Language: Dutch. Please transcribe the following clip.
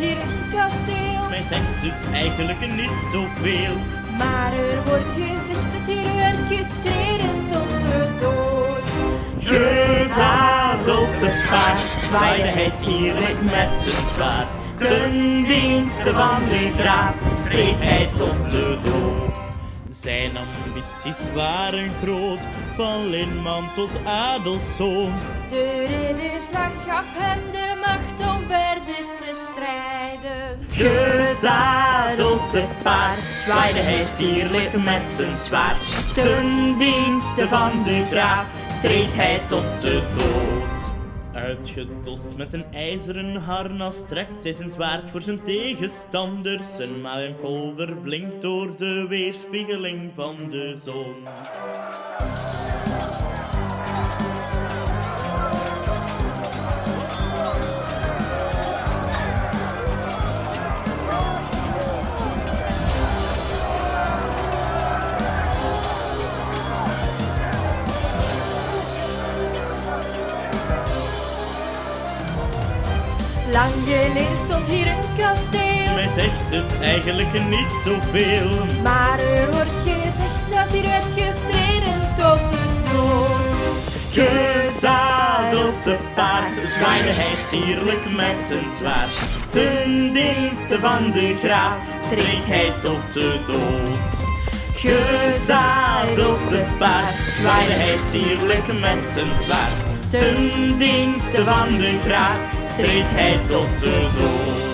hier een kasteel. Mij zegt het eigenlijk niet zoveel. Maar er wordt gezegd dat hier werd gestreden tot de dood. Gezadeld te paard zwaaide hij sierlijk met zijn zwaard. Ten dienste van de graaf streed hij tot de dood. Zijn ambities waren groot, van linman tot adelszoon. De ridderslag Gezadeld te paard zwaaide hij sierlijk met zijn zwaard. Ten dienste van de graaf streed hij tot de dood. Uitgedost met een ijzeren harnas trekt hij zijn zwaard voor zijn tegenstanders. Zijn malenkolder blinkt door de weerspiegeling van de zon. Lang geleden stond hier een kasteel. Mij zegt het eigenlijk niet zoveel. Maar er wordt gezegd dat hier werd gestreden tot de dood. Gezadeld te paard zwaaide hij sierlijk met zijn zwaard. Ten dienste van de graaf streed hij tot de dood. Gezadeld te paard zwaaide hij sierlijk met zijn zwaard. Ten dienste van de graaf streed hij tot de dood.